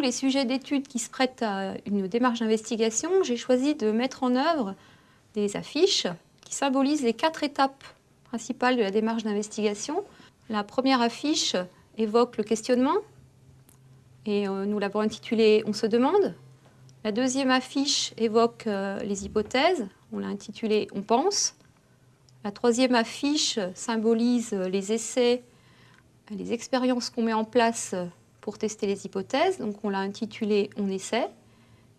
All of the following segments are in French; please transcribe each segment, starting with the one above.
les sujets d'études qui se prêtent à une démarche d'investigation, j'ai choisi de mettre en œuvre des affiches qui symbolisent les quatre étapes principales de la démarche d'investigation. La première affiche évoque le questionnement, et euh, nous l'avons intitulée « On se demande ». La deuxième affiche évoque euh, les hypothèses, on l'a intitulée « On pense ». La troisième affiche symbolise les essais, les expériences qu'on met en place pour tester les hypothèses, donc on l'a intitulée « On essaie ».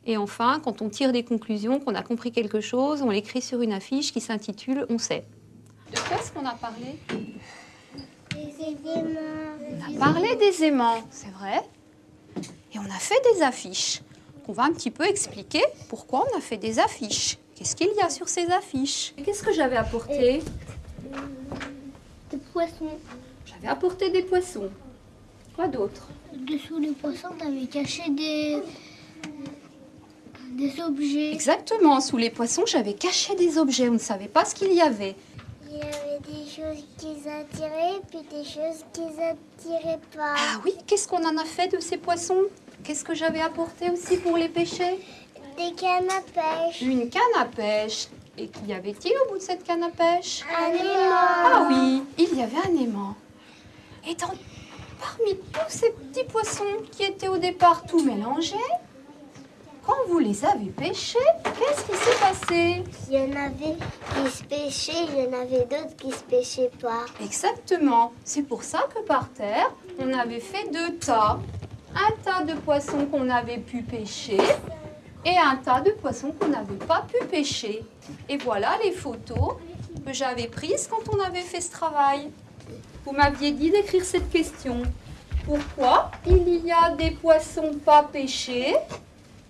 Et enfin, quand on tire des conclusions, qu'on a compris quelque chose, on l'écrit sur une affiche qui s'intitule « On sait ». De quoi est-ce qu'on a parlé? Des éléments. On a parlé des aimants, c'est vrai. Et on a fait des affiches. On va un petit peu expliquer pourquoi on a fait des affiches. Qu'est-ce qu'il y a sur ces affiches? Qu'est-ce que j'avais apporté? Des poissons. J'avais apporté des poissons. Quoi d'autre? Dessous les poissons, t'avais caché des. des objets. Exactement, sous les poissons, j'avais caché des objets. On ne savait pas ce qu'il y avait. Il y avait des choses qui attiraient, puis des choses qui attiraient pas. Ah oui, qu'est-ce qu'on en a fait de ces poissons? Qu'est-ce que j'avais apporté aussi pour les pêcher? Des cannes à pêche. Une canne à pêche. Et qu'y avait-il au bout de cette canne à pêche? Un aimant. Ah oui, il y avait un aimant. Et dans, parmi tous ces petits poissons qui étaient au départ tout mélangés, quand vous les avez pêchés, qu'est-ce qui s'est passé? Il y en avait qui se pêchaient, il y en avait d'autres qui se pêchaient pas. Exactement. C'est pour ça que par terre, on avait fait deux tas. Un tas de poissons qu'on avait pu pêcher et un tas de poissons qu'on n'avait pas pu pêcher. Et voilà les photos que j'avais prises quand on avait fait ce travail. Vous m'aviez dit d'écrire cette question. Pourquoi il y a des poissons pas pêchés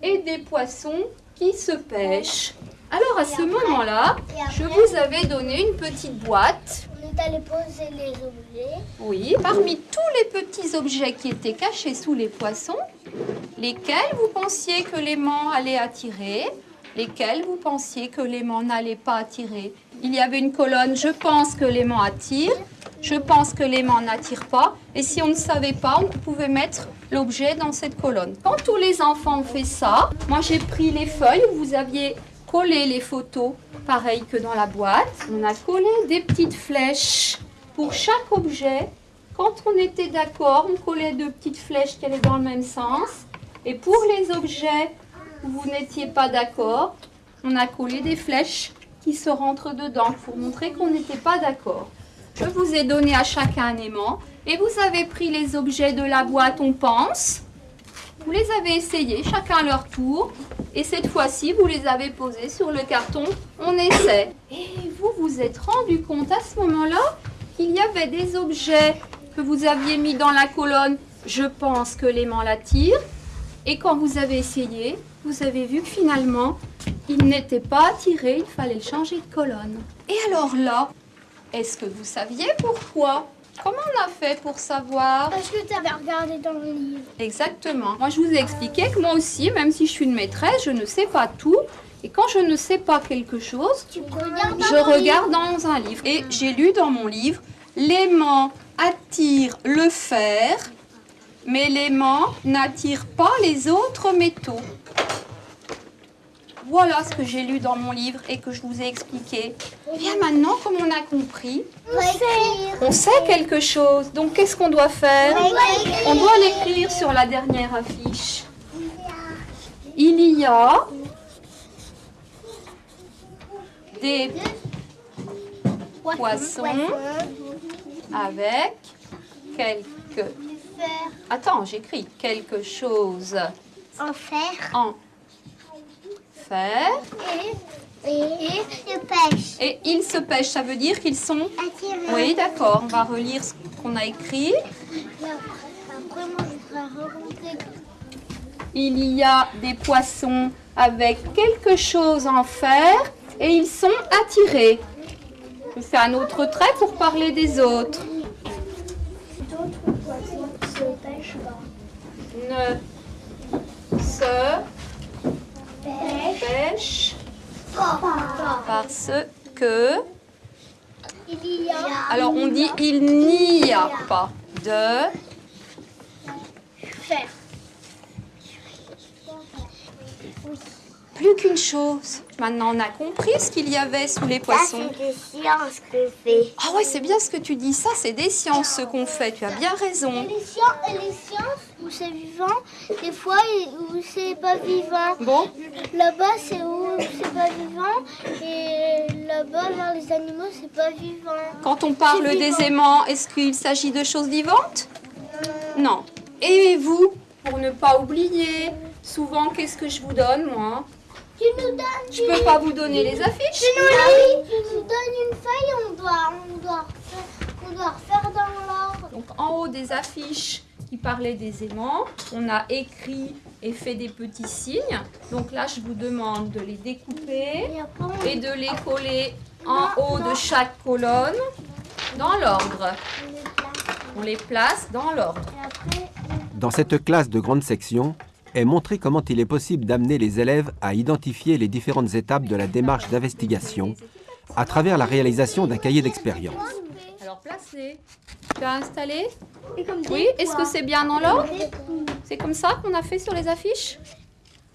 et des poissons qui se pêchent? Alors à ce moment-là, je vous avais donné une petite boîte On est allé poser les objets. oui, parmi tous les petits objets qui étaient cachés sous les poissons, lesquels vous pensiez que l'aimant allait attirer, lesquels vous pensiez que l'aimant n'allait pas attirer? Il y avait une colonne « Je pense que l'aimant attire »,« Je pense que l'aimant n'attire pas ». Et si on ne savait pas, on pouvait mettre l'objet dans cette colonne. Quand tous les enfants ont fait ça, moi j'ai pris les feuilles où vous aviez collé les photos, pareil que dans la boîte. On a collé des petites flèches pour chaque objet. Quand on était d'accord, on collait deux petites flèches qui allaient dans le même sens. Et pour les objets où vous n'étiez pas d'accord, on a collé des flèches qui se rentrent dedans pour montrer qu'on n'était pas d'accord. Je vous ai donné à chacun un aimant et vous avez pris les objets de la boîte On pense. Vous les avez essayés, chacun à leur tour. Et cette fois-ci, vous les avez posés sur le carton On essaie. Et vous vous êtes rendu compte à ce moment-là qu'il y avait des objets que vous aviez mis dans la colonne Je pense que l'aimant l'attire. Et quand vous avez essayé, vous avez vu que finalement, il n'était pas attiré, il fallait le changer de colonne. Et alors là, est-ce que vous saviez pourquoi? Comment on a fait pour savoir? Parce que tu avais regardé dans le livre. Exactement. Moi, je vous ai expliqué que moi aussi, même si je suis une maîtresse, je ne sais pas tout. Et quand je ne sais pas quelque chose, Tu je regarde dans un livre. Et j'ai lu dans mon livre, l'aimant attire le fer, mais l'aimant n'attire pas les autres métaux. Voilà ce que j'ai lu dans mon livre et que je vous ai expliqué. Eh bien maintenant, comme on a compris, On sait. on sait quelque chose. Donc qu'est-ce qu'on doit faire On doit l'écrire sur la dernière affiche. Il y a des poissons avec quelque... Faire Attends, j'écris quelque chose en fer en et, et, de pêche. Et ils se pêchent, ça veut dire qu'ils sont... Attirant. Oui, d'accord, on va relire ce qu'on a écrit. Il y a des poissons avec quelque chose en fer et ils sont attirés. Je fais un autre trait pour parler des autres. D'autres poissons se pêchent pas. Ne se Pêche pêchent pas. Parce que... Il y a Alors on dit il n'y a pas de. Plus qu'une chose. Maintenant, on a compris ce qu'il y avait sous les poissons. c'est des sciences qu'on fait. Ah ouais, c'est bien ce que tu dis. Ça, c'est des sciences ce qu'on fait. Tu as bien raison. Et les sciences, et les sciences où c'est vivant, des fois où c'est pas vivant. Bon, Là-bas, c'est où c'est pas vivant. Et là-bas, vers les animaux, c'est pas vivant. quand on parle des aimants, est-ce qu'il s'agit de choses vivantes? Non. Et vous, pour ne pas oublier, souvent, qu'est-ce que je vous donne, moi? Tu nous donnes, Je peux pas vous donner les affiches. tu nous, tu nous donnes une feuille, on doit, on doit, on doit refaire dans l'ordre. Donc en haut des affiches qui parlaient des aimants, on a écrit et fait des petits signes. Donc là, je vous demande de les découper Et de les coller en haut de chaque colonne dans l'ordre. on les place. Dans l'ordre. Dans cette classe de grande section est montré comment il est possible d'amener les élèves à identifier les différentes étapes de la démarche d'investigation à travers la réalisation d'un cahier d'expérience. Alors place-les. Tu as installé Oui, est-ce que c'est bien dans l'ordre. C'est comme ça qu'on a fait sur les affiches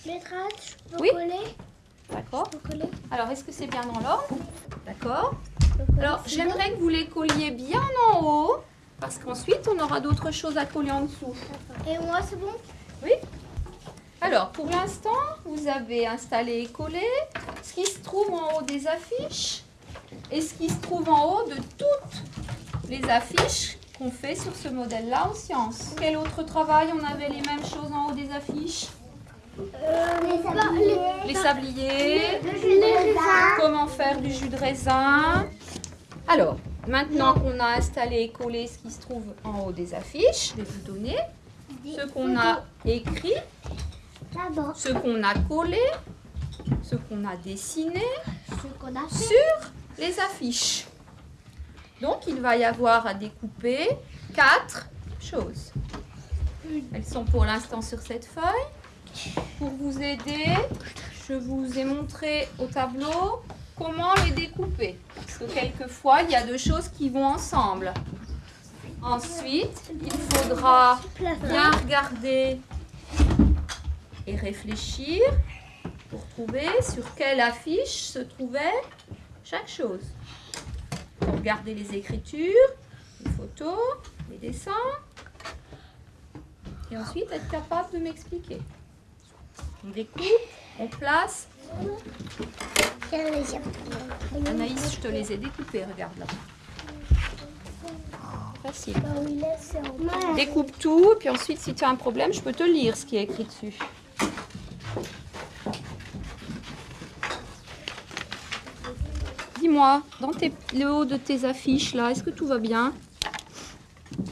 Les traces, je peux Oui. coller D'accord. Alors, est-ce que c'est bien dans l'ordre D'accord. Alors, j'aimerais que vous les colliez bien en haut, parce qu'ensuite, on aura d'autres choses à coller en dessous. Et moi, c'est bon Oui Alors, pour l'instant, vous avez installé et collé ce qui se trouve en haut des affiches et ce qui se trouve en haut de toutes les affiches qu'on fait sur ce modèle-là en sciences. Quel autre travail On avait les mêmes choses en haut des affiches les sabliers. Les sabliers, Le jus de raisin. comment faire du jus de raisin. Alors, maintenant qu'on a installé et collé ce qui se trouve en haut des affiches, je vais vous donner ce qu'on a écrit, ce qu'on a collé, ce qu'on a dessiné ce qu'on a fait. sur les affiches. Donc, il va y avoir à découper quatre choses. Elles sont pour l'instant sur cette feuille. Pour vous aider, je vous ai montré au tableau comment les découper. Parce que quelquefois, il y a deux choses qui vont ensemble. Ensuite, il faudra bien regarder et réfléchir pour trouver sur quelle affiche se trouvait chaque chose. Pour regarder les écritures, les photos, les dessins. Et ensuite être capable de m'expliquer. On découpe, on place. Anaïs, je te les ai découpés, regarde là. Facile. Découpe tout, puis ensuite, si tu as un problème, je peux te lire ce qui est écrit dessus. Dis-moi, dans tes- le haut de tes affiches, là, est-ce que tout va bien?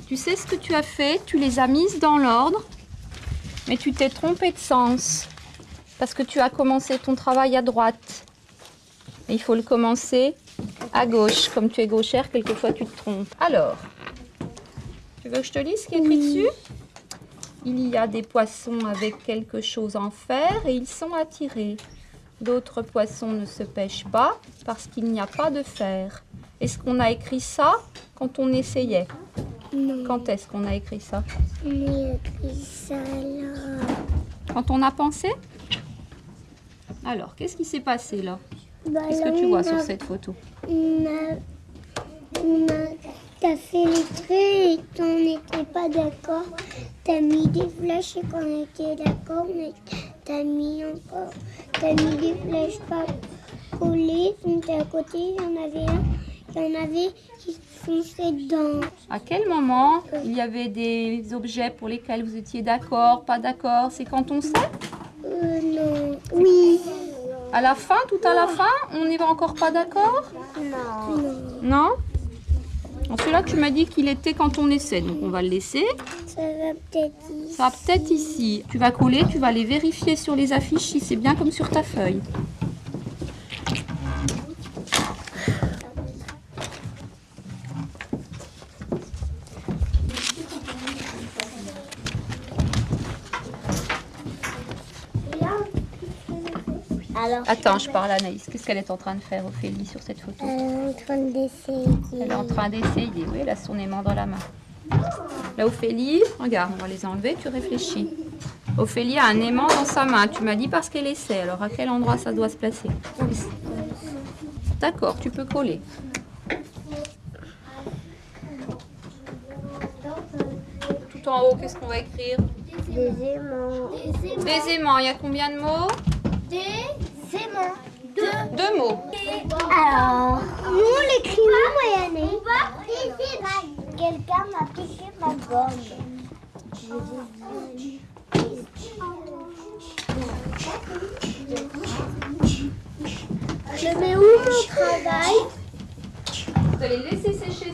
Tu sais ce que tu as fait Tu les as mises dans l'ordre, mais tu t'es trompé de sens. Parce que tu as commencé ton travail à droite. Et il faut le commencer à gauche. Comme tu es gauchère, quelquefois tu te trompes. Alors, tu veux que je te lise ce qui est écrit dessus? Il y a des poissons avec quelque chose en fer et ils sont attirés. D'autres poissons ne se pêchent pas parce qu'il n'y a pas de fer. Est-ce qu'on a écrit ça quand on essayait? Non, Quand est-ce qu'on a écrit ça? On a écrit ça là. Quand on a pensé? Alors, qu'est-ce qui s'est passé là? Bah, Qu'est-ce que tu vois on sur cette photo? On a, on a, t'as fait les traits et qu'on n'était pas d'accord. T'as mis des flèches et qu'on était d'accord, mais t'as mis encore, t'as mis des flèches pas collées. Donc à côté, il y en avait un, il y en avait qui fonçaient dedans. À quel moment il y avait des objets pour lesquels vous étiez d'accord, pas d'accord? C'est quand on sait? Euh, non. Oui. À la fin, tout à la fin, on n'est encore pas d'accord? Non. Non? Bon, Celui-là, tu m'as dit qu'il était quand on essaie, donc on va le laisser. Ça va peut-être ici. Ça va peut-être ici. Tu vas coller, tu vas aller vérifier sur les affiches si c'est bien comme sur ta feuille. Alors, Attends, je parle à Anaïs. Qu'est-ce qu'elle est en train de faire, Ophélie, sur cette photo elle est en train d'essayer. Elle est en train d'essayer. Oui, elle a son aimant dans la main. Là, Ophélie, regarde, on va les enlever, tu réfléchis. Ophélie a un aimant dans sa main. Tu m'as dit parce qu'elle essaie. Alors à quel endroit ça doit se placer D'accord, tu peux coller. Tout en haut, qu'est-ce qu'on va écrire Des aimants. Des aimants. Il y a combien de mots Des aimants. Deux. Deux mots. Alors, nous on l'écrit nous, Moyenne. Quelqu'un m'a piqué ma gomme. Je mets où mon travail? Vous allez laisser sécher